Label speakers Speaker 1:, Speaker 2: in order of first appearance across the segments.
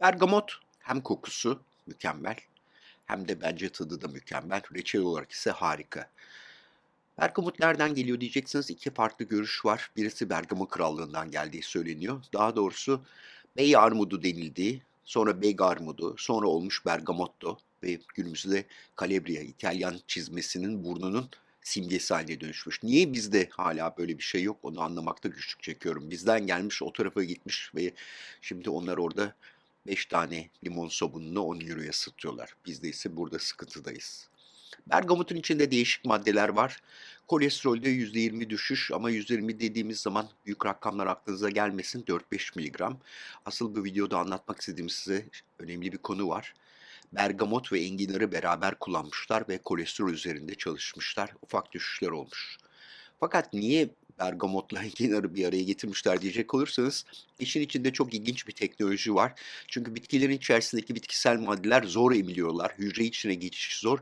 Speaker 1: Bergamot hem kokusu mükemmel hem de bence tadı da mükemmel. Reçel olarak ise harika. Bergamot nereden geliyor diyeceksiniz. İki farklı görüş var. Birisi Bergama Krallığı'ndan geldiği söyleniyor. Daha doğrusu Bey armudu denildiği, sonra Beg armudu, sonra olmuş Bergamotto ve günümüzde Calabria, İtalyan çizmesinin burnunun simgesi haline dönüşmüş. Niye bizde hala böyle bir şey yok onu anlamakta güçlük çekiyorum. Bizden gelmiş o tarafa gitmiş ve şimdi onlar orada 5 tane limon sabununu 10 euroya satıyorlar. Bizde ise burada sıkıntıdayız. Bergamotun içinde değişik maddeler var. Kolesterolde %20 düşüş ama %20 dediğimiz zaman büyük rakamlar aklınıza gelmesin 4-5 miligram. Asıl bu videoda anlatmak istediğim size önemli bir konu var. Bergamot ve enginarı beraber kullanmışlar ve kolesterol üzerinde çalışmışlar. Ufak düşüşler olmuş. Fakat niye bergamotla enginarı bir araya getirmişler diyecek olursanız işin içinde çok ilginç bir teknoloji var. Çünkü bitkilerin içerisindeki bitkisel maddeler zor emiliyorlar. Hücre içine geçiş zor.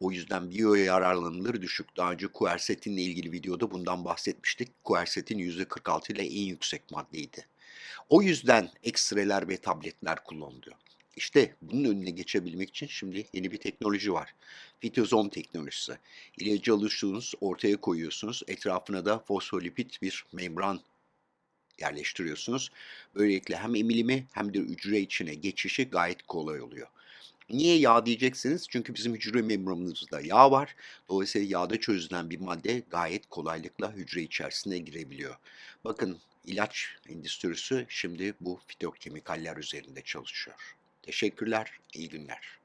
Speaker 1: O yüzden biyo yararlanımları düşük. Daha önce kuersetinle ilgili videoda bundan bahsetmiştik. Kuersetin %46 ile en yüksek maddeydi. O yüzden ekstreler ve tabletler kullanılıyor. İşte bunun önüne geçebilmek için şimdi yeni bir teknoloji var. Fitozom teknolojisi. İlacı alıyorsunuz, ortaya koyuyorsunuz. Etrafına da fosfolipid bir membran yerleştiriyorsunuz. Böylelikle hem emilimi hem de hücre içine geçişi gayet kolay oluyor. Niye yağ diyeceksiniz? Çünkü bizim hücre membranımızda yağ var. Dolayısıyla yağda çözülen bir madde gayet kolaylıkla hücre içerisine girebiliyor. Bakın ilaç endüstrisi şimdi bu fitokemikaller üzerinde çalışıyor. Teşekkürler, iyi günler.